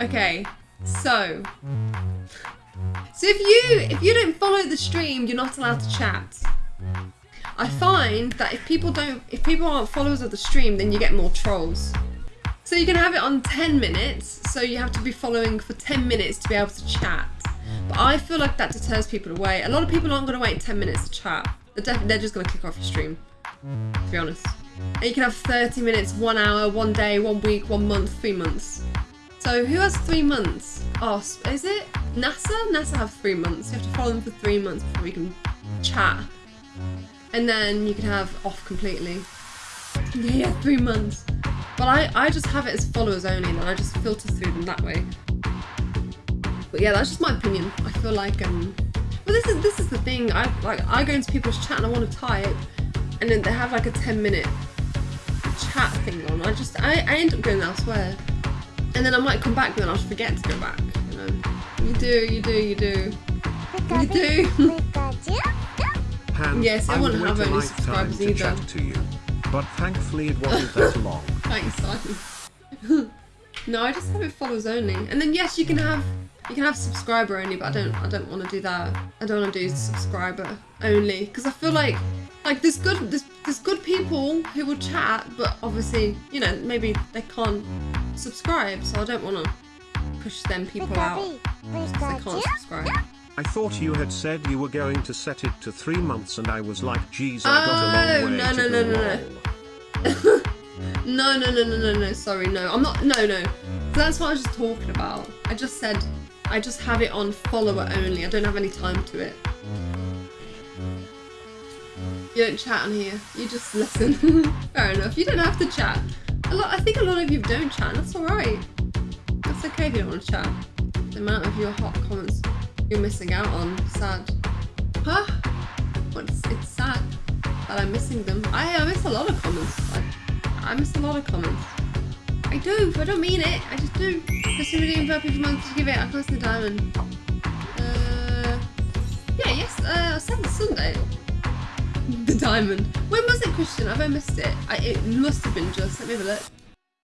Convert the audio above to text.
Okay, so so if you if you don't follow the stream, you're not allowed to chat. I find that if people don't if people aren't followers of the stream, then you get more trolls. So you can have it on 10 minutes, so you have to be following for 10 minutes to be able to chat. But I feel like that deters people away. A lot of people aren't going to wait 10 minutes to chat. They're, they're just going to click off your stream, to be honest. And you can have 30 minutes, one hour, one day, one week, one month, three months. So who has three months? Oh, is it NASA? NASA have three months. You have to follow them for three months before you can chat. And then you can have off completely. Yeah, three months. But I, I just have it as followers only and I just filter through them that way. But yeah, that's just my opinion. I feel like um but this is this is the thing. I like I go into people's chat and I want to type and then they have like a 10 minute chat thing on. I just I, I end up going elsewhere. And then I might come back but then I'll forget to go back, you know. You do, you do, you do. You do. Han, Yes, I I wouldn't would have any subscribers to either. chat to you, but thankfully it wasn't that long. Thanks, Simon. no, I just have it followers only. And then yes, you can have you can have subscriber only, but I don't I don't want to do that. I don't want to do subscriber only because I feel like like there's good there's, there's good people who will chat, but obviously you know maybe they can't subscribe, so I don't want to push them people out because they can't subscribe. I thought you had said you were going to set it to three months and I was like, geez, I Oh, got a long oh, way no, to no, go. no, no, no. No, no, no, no, no, no. Sorry, no. I'm not. No, no. That's what I was just talking about. I just said I just have it on follower only. I don't have any time to it. You don't chat on here. You just listen. Fair enough. You don't have to chat. A lot. I think a lot of you don't chat. And that's all right. That's okay if you don't want to chat. The amount of your hot comments you're missing out on. Sad. Huh? What's it's sad that I'm missing them. I, I miss a lot of comments. I, I miss a lot of comments. I do. I don't mean it. I just do. Just redeem for people month to give it a close to the diamond. Diamond. When was it, Christian? Have I missed it? I, it must have been just. Let me have a look.